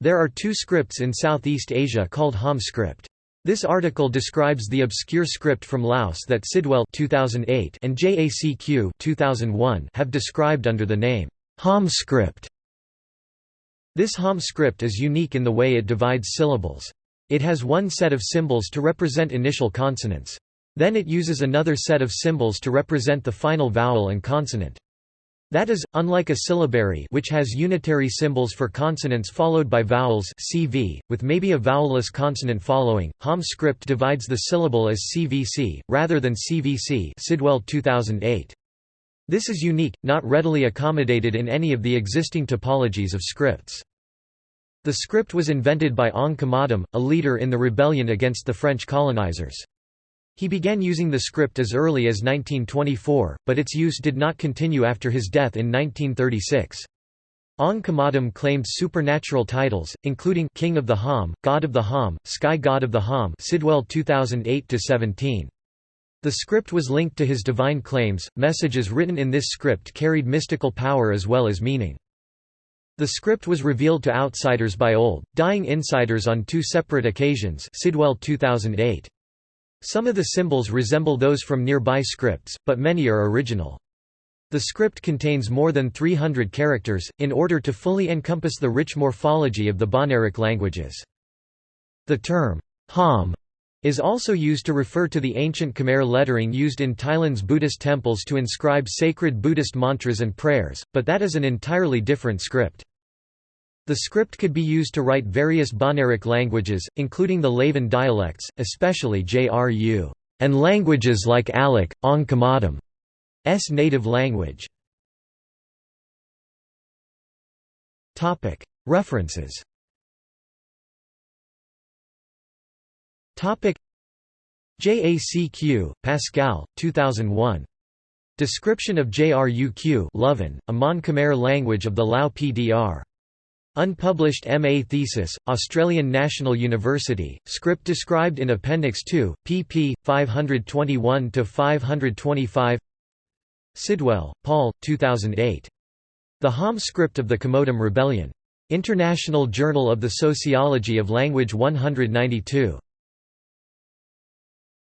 There are two scripts in Southeast Asia called Ham script. This article describes the obscure script from Laos that Sidwell 2008 and JACQ 2001 have described under the name Ham script. This Ham script is unique in the way it divides syllables. It has one set of symbols to represent initial consonants. Then it uses another set of symbols to represent the final vowel and consonant. That is, unlike a syllabary which has unitary symbols for consonants followed by vowels CV, with maybe a vowelless consonant following, Ham script divides the syllable as CVC, rather than CVC Sidwell 2008. This is unique, not readily accommodated in any of the existing typologies of scripts. The script was invented by Ong Kommandam, a leader in the rebellion against the French colonizers. He began using the script as early as 1924, but its use did not continue after his death in 1936. Ong Kommandam claimed supernatural titles, including King of the Ham, God of the Ham, Sky God of the Ham Sidwell 2008-17. The script was linked to his divine claims. Messages written in this script carried mystical power as well as meaning. The script was revealed to outsiders by old, dying insiders on two separate occasions Sidwell 2008. Some of the symbols resemble those from nearby scripts, but many are original. The script contains more than 300 characters, in order to fully encompass the rich morphology of the Bahnaric languages. The term, Ham, is also used to refer to the ancient Khmer lettering used in Thailand's Buddhist temples to inscribe sacred Buddhist mantras and prayers, but that is an entirely different script. The script could be used to write various Bahnaric languages, including the Loven dialects, especially JRU, and languages like Alak, Ong Kommandam's native language. References JACQ, Pascal, 2001. Description of JRUQ Loven, a Mon Khmer language of the Lao PDR. Unpublished MA thesis, Australian National University, script described in Appendix 2, pp. 521–525 Sidwell, Paul, 2008. The Ham script of the Kommadam Rebellion. International Journal of the Sociology of Language 192.